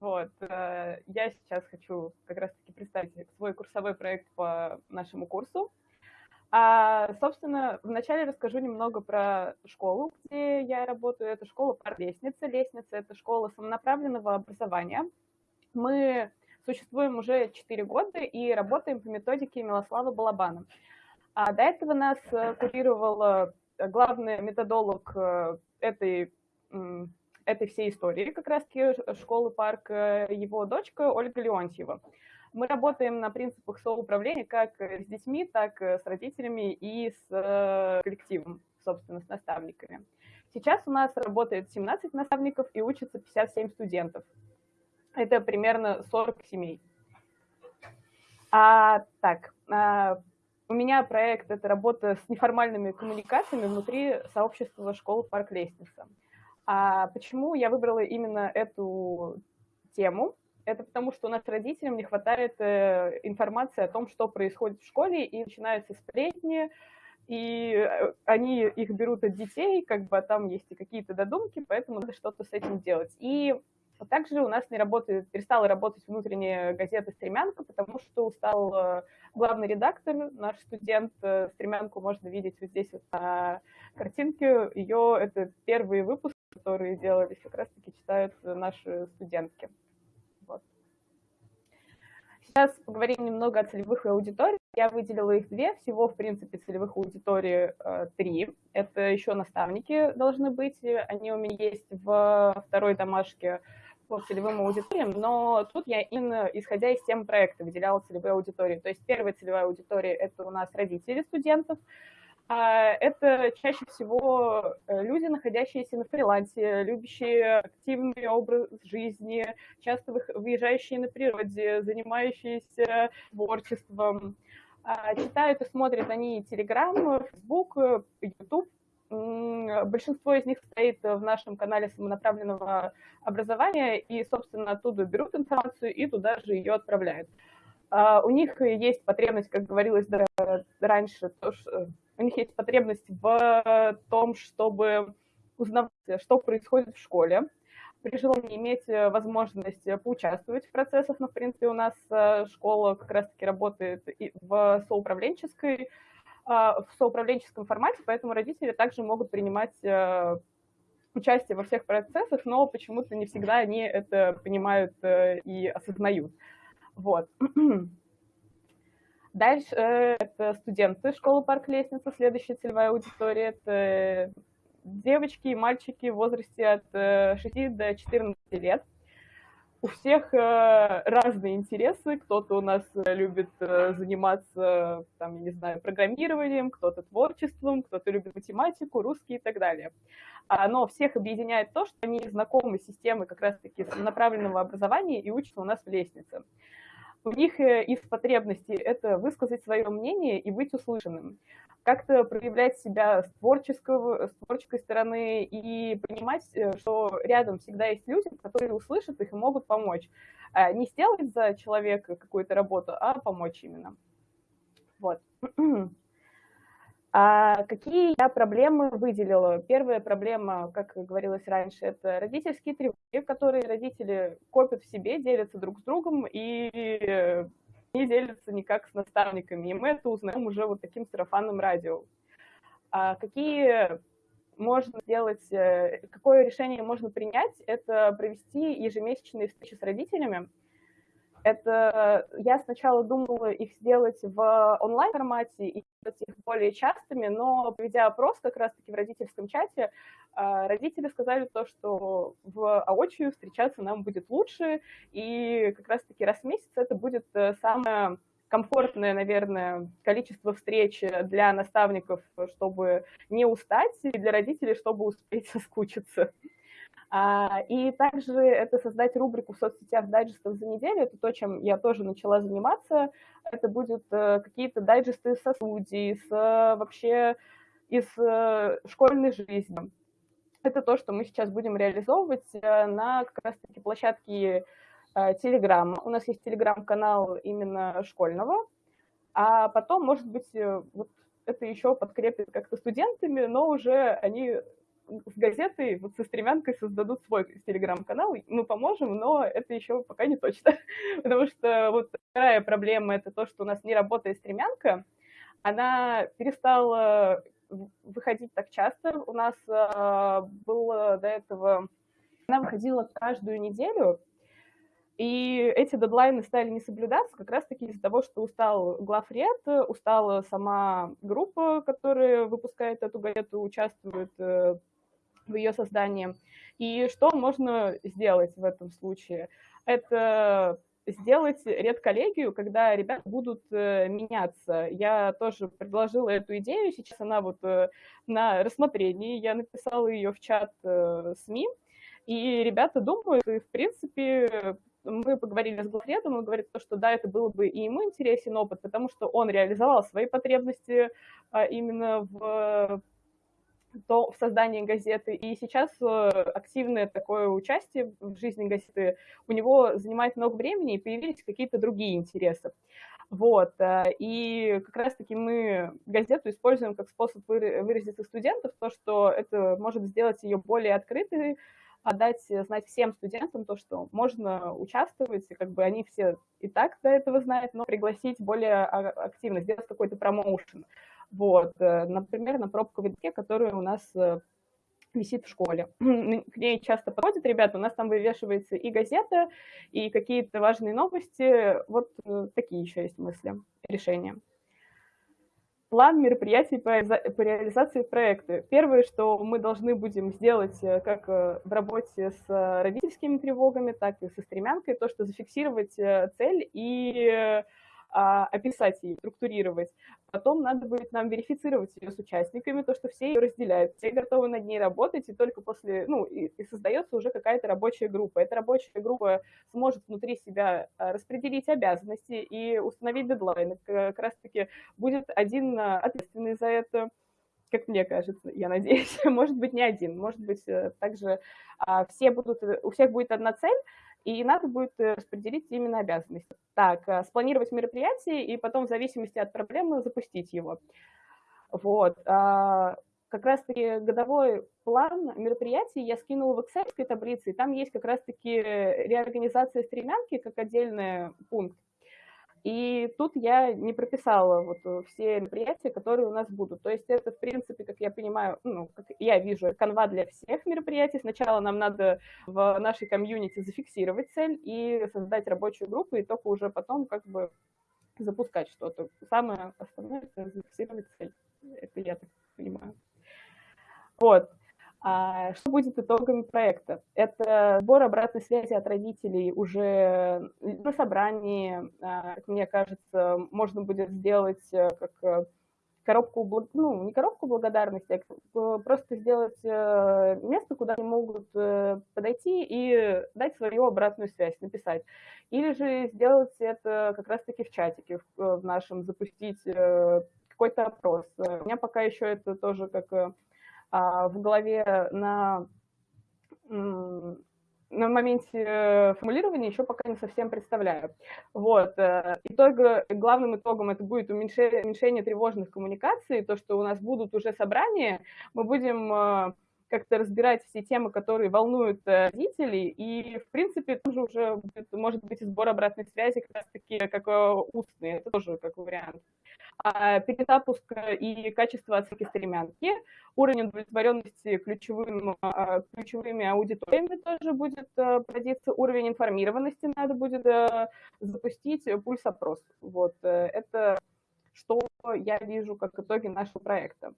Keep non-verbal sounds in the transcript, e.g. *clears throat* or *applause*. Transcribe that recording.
Вот. Э, я сейчас хочу как раз-таки представить свой курсовой проект по нашему курсу. А, собственно, вначале расскажу немного про школу, где я работаю. Это школа пар лестницы. Лестница – это школа самонаправленного образования. Мы существуем уже 4 года и работаем по методике Милослава Балабана. А до этого нас э, курировал э, главный методолог этой, этой всей истории, как раз-таки школы парк, его дочка Ольга Леонтьева. Мы работаем на принципах соуправления как с детьми, так и с родителями и с коллективом, собственно, с наставниками. Сейчас у нас работает 17 наставников и учатся 57 студентов. Это примерно 40 семей. А, так, а, у меня проект – это работа с неформальными коммуникациями внутри сообщества школы «Парк Лестница». А почему я выбрала именно эту тему? Это потому, что у нас родителям не хватает э, информации о том, что происходит в школе, и начинаются сплетни, и э, они их берут от детей, как бы а там есть и какие-то додумки, поэтому надо что-то с этим делать. И а также у нас не работает, перестала работать внутренняя газета «Стремянка», потому что устал э, главный редактор, наш студент. Э, «Стремянку» можно видеть вот здесь вот на картинке. Ее, это первые выпуски, которые делались, как раз-таки читают наши студентки. Вот. Сейчас поговорим немного о целевых аудиториях. Я выделила их две, всего, в принципе, целевых аудиторий э, три. Это еще наставники должны быть, они у меня есть в второй домашке по целевым аудиториям, но тут я именно, исходя из тем проекта, выделяла целевые аудитории. То есть первая целевая аудитория – это у нас родители студентов, а это чаще всего э, люди, находящиеся на фрилансе, любящие активный образ жизни, часто выезжающие на природе, занимающиеся творчеством. А читают и смотрят они Telegram, Facebook, YouTube, Большинство из них стоит в нашем канале самонаправленного образования, и, собственно, оттуда берут информацию и туда же ее отправляют. А, у них есть потребность, как говорилось раньше, что у них есть потребность в том, чтобы узнавать, что происходит в школе, при желании иметь возможность поучаствовать в процессах. Но, в принципе, у нас э, школа как раз-таки работает в соуправленческой а, в соуправленческом формате, поэтому родители также могут принимать э, участие во всех процессах, но почему-то не всегда они это понимают э, и осознают. Вот. *clears throat* Дальше э, это студенты школы «Парк Лестница», следующая целевая аудитория, это девочки и мальчики в возрасте от 6 до 14 лет у всех э, разные интересы. Кто-то у нас э, любит э, заниматься, там, я не знаю, программированием, кто-то творчеством, кто-то любит математику, русский и так далее. А, но всех объединяет то, что они знакомы с системой как раз-таки направленного образования и учатся у нас в лестнице. У них из потребностей это высказать свое мнение и быть услышанным как-то проявлять себя с, творческого, с творческой стороны и понимать, э, что рядом всегда есть люди, которые услышат их и могут помочь. А не сделать за человека какую-то работу, а помочь именно. Вот. *clears throat* А какие я проблемы выделила? Первая проблема, как говорилось раньше, это родительские тревоги, которые родители копят в себе, делятся друг с другом и не делятся никак с наставниками, и мы это узнаем уже вот таким сарафанным радио. А какие можно сделать, э, какое решение можно принять, это провести ежемесячные встречи с родителями, это я сначала думала их сделать в онлайн-формате и сделать их более частыми, но проведя опрос как раз-таки в родительском чате, а, родители сказали то, что в аочию встречаться нам будет лучше, и как раз-таки раз в месяц это будет э, самое комфортное, наверное, количество встреч для наставников, чтобы не устать, и для родителей, чтобы успеть соскучиться. А, и также это создать рубрику в соцсетях дайджестов за неделю, это то, чем я тоже начала заниматься. Это будут э, какие-то дайджесты со студии, с вообще из э, школьной жизни. Это то, что мы сейчас будем реализовывать э, на как раз-таки площадке Telegram. У нас есть Telegram-канал именно школьного, а потом, может быть, вот это еще подкрепит как-то студентами, но уже они с газетой, вот со стремянкой создадут свой телеграм-канал, мы поможем, но это еще пока не точно. *laughs* Потому что вот вторая проблема — это то, что у нас не работает стремянка, она перестала выходить так часто. У нас э, было до этого... Она выходила каждую неделю, и эти дедлайны стали не соблюдаться как раз-таки из-за того, что устал главред, устала сама группа, которая выпускает эту газету, участвует э, в ее создании. И что можно сделать в этом случае? Это сделать редколлегию, когда ребята будут э, меняться. Я тоже предложила эту идею, сейчас она вот э, на рассмотрении, я написала ее в чат СМИ, и ребята думают, и в принципе мы поговорили с главредом, он говорит, что да, это было бы и ему интересен опыт, потому что он реализовал свои потребности а, именно в, то, в создании газеты, и сейчас э, активное такое участие в жизни газеты у него занимает много времени, и появились какие-то другие интересы. Вот, э, и как раз-таки мы газету используем как способ выразиться студентов, то, что это может сделать ее более открытой, отдать э, знать всем студентам то, что можно участвовать, и как бы они все и так до этого знают, но пригласить более активно, сделать какой-то промоушен. Вот, э, например, на пробковой доске, которая у нас э, висит в школе. *clears throat* К ней часто подходят ребята, у нас там вывешивается и газета, и какие-то важные новости. Вот такие еще есть мысли, решения план мероприятий по, по реализации проекта. Первое, что мы должны будем сделать э, как э, в работе с э, родительскими тревогами, так и со стремянкой, то, что зафиксировать цель и описать ее, структурировать. Потом надо будет нам верифицировать ее с участниками, то, что все ее разделяют, все готовы над ней работать, и только после, ну, и, и создается уже какая-то рабочая группа. Эта рабочая группа сможет внутри себя а, распределить обязанности и установить дедлайны. Как раз-таки будет один а, ответственный за это, как мне кажется, я надеюсь, *laughs* может быть, не один, может быть, э, также все будут, у всех будет одна цель, и надо будет э, распределить именно обязанности. Так, э, спланировать мероприятие и потом в зависимости от проблемы запустить его. Вот. А, как раз-таки годовой план мероприятий я скинула в Excel таблице, и там есть как раз-таки реорганизация стремянки как отдельный пункт. И тут я не прописала вот э, все мероприятия, которые у нас будут. То есть это, в принципе, как я понимаю, ну, как я вижу, канва для всех мероприятий. Сначала нам надо в нашей комьюнити зафиксировать цель и создать рабочую группу, и только уже потом как бы запускать что-то. Самое основное – это зафиксировать цель. Это я так понимаю. Вот. А что будет итогами проекта? Это сбор обратной связи от родителей уже на собрании, а, как мне кажется, можно будет сделать э, как э, коробку, ну, не коробку благодарности, а просто сделать э, место, куда они могут подойти и дать свою обратную связь, написать. Или же сделать это как раз-таки в чатике в нашем, запустить какой-то опрос. У меня пока еще это тоже как в голове на, на моменте формулирования еще пока не совсем представляю. Вот. Э, итог, главным итогом это будет уменьшение, уменьшение тревожных коммуникаций, то, что у нас будут уже собрания, мы будем э, как-то разбирать все темы, которые волнуют э, родителей, и, в принципе, тоже уже будет, может быть сбор обратной связи как раз-таки как устный, это тоже как вариант. А перезапуск и качество оценки стремянки, уровень удовлетворенности ключевым, а, ключевыми аудиториями тоже будет э, проводиться, уровень информированности надо будет э, запустить, пульс-опрос. Вот, это что я вижу как итоги нашего проекта.